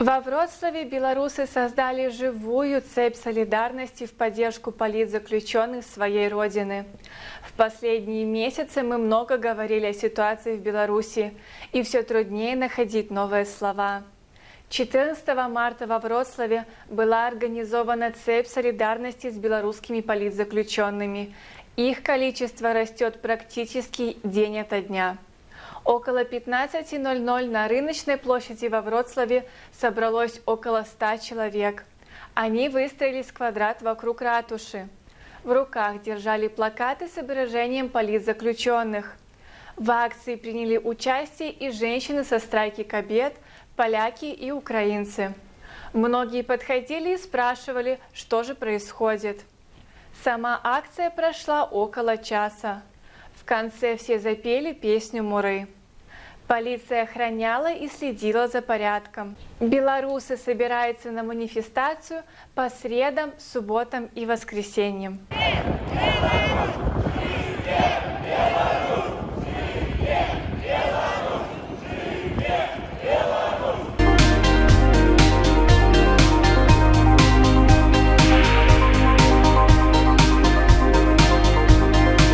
Во Вроцлаве белорусы создали живую цепь солидарности в поддержку политзаключенных своей родины. В последние месяцы мы много говорили о ситуации в Беларуси, и все труднее находить новые слова. 14 марта во Вроцлаве была организована цепь солидарности с белорусскими политзаключенными. Их количество растет практически день ото дня. Около 15.00 на рыночной площади во Вроцлаве собралось около 100 человек. Они выстроились в квадрат вокруг ратуши. В руках держали плакаты с изображением политзаключенных. В акции приняли участие и женщины со страйки Кабет, поляки и украинцы. Многие подходили и спрашивали, что же происходит. Сама акция прошла около часа. В конце все запели песню Муры. Полиция охраняла и следила за порядком. Белорусы собираются на манифестацию по средам, субботам и воскресеньям.